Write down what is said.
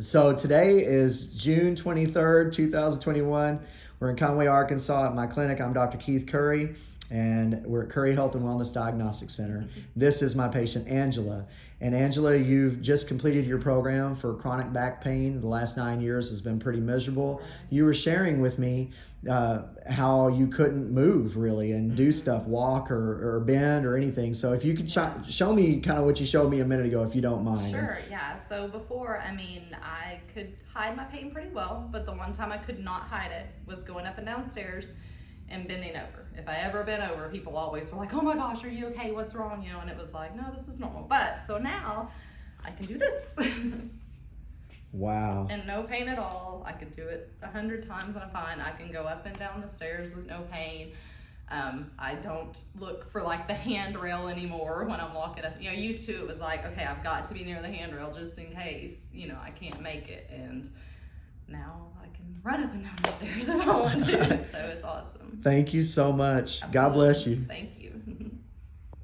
So today is June 23rd, 2021. We're in Conway, Arkansas at my clinic. I'm Dr. Keith Curry and we're at Curry Health and Wellness Diagnostic Center. This is my patient Angela. And Angela, you've just completed your program for chronic back pain. The last nine years has been pretty miserable. You were sharing with me uh, how you couldn't move really and do stuff, walk or, or bend or anything. So if you could sh- show me kind of what you showed me a minute ago, if you don't mind. Sure, yeah. So before, I mean, I could hide my pain pretty well, but the one time I could not hide it was going up and down stairs and bending over. If I ever bent over, people always were like, oh my gosh, are you okay? What's wrong? You know, and it was like, no, this is normal. But so now I can do this. wow. And no pain at all. I could do it a hundred times and I'm fine. I can go up and down the stairs with no pain. Um, I don't look for like the handrail anymore when I'm walking up. You know, used to it was like, okay, I've got to be near the handrail just in case, you know, I can't make it. And now I can run up and down the stairs if I want to. so it's awesome. Thank you so much. God bless you. Thank.